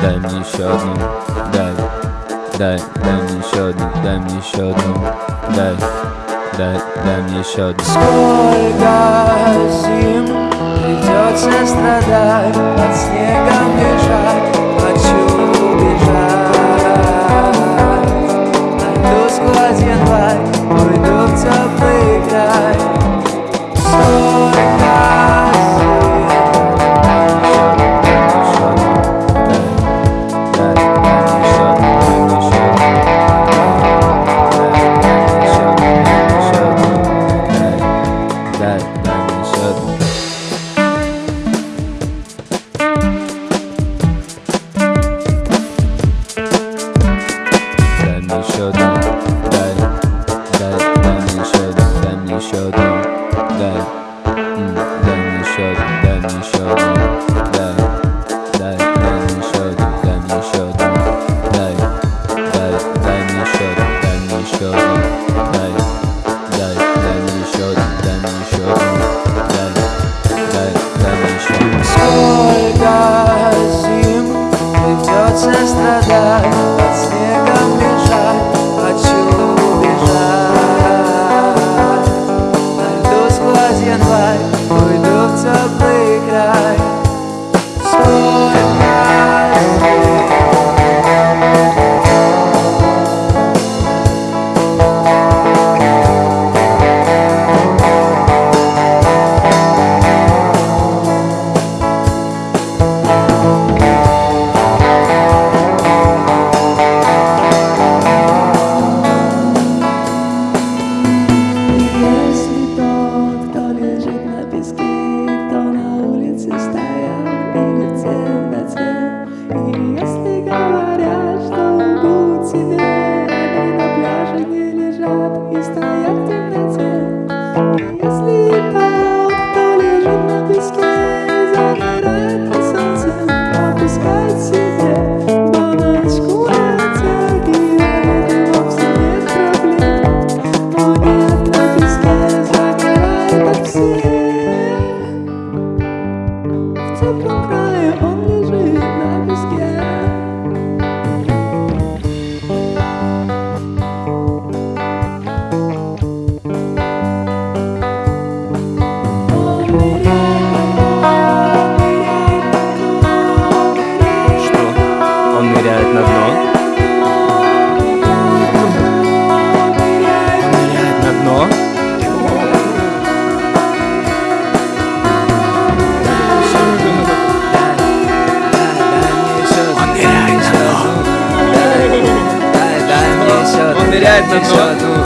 еще одну, дай, дай, дай мне еще одну, дай мне еще одну, дай, дай, дай мне еще одну. Сколько зим придется страдать, под снегом лежать, хочу family showdown. That, that family showdown, family showdown. That, mm, family showdown, family showdown. Exato.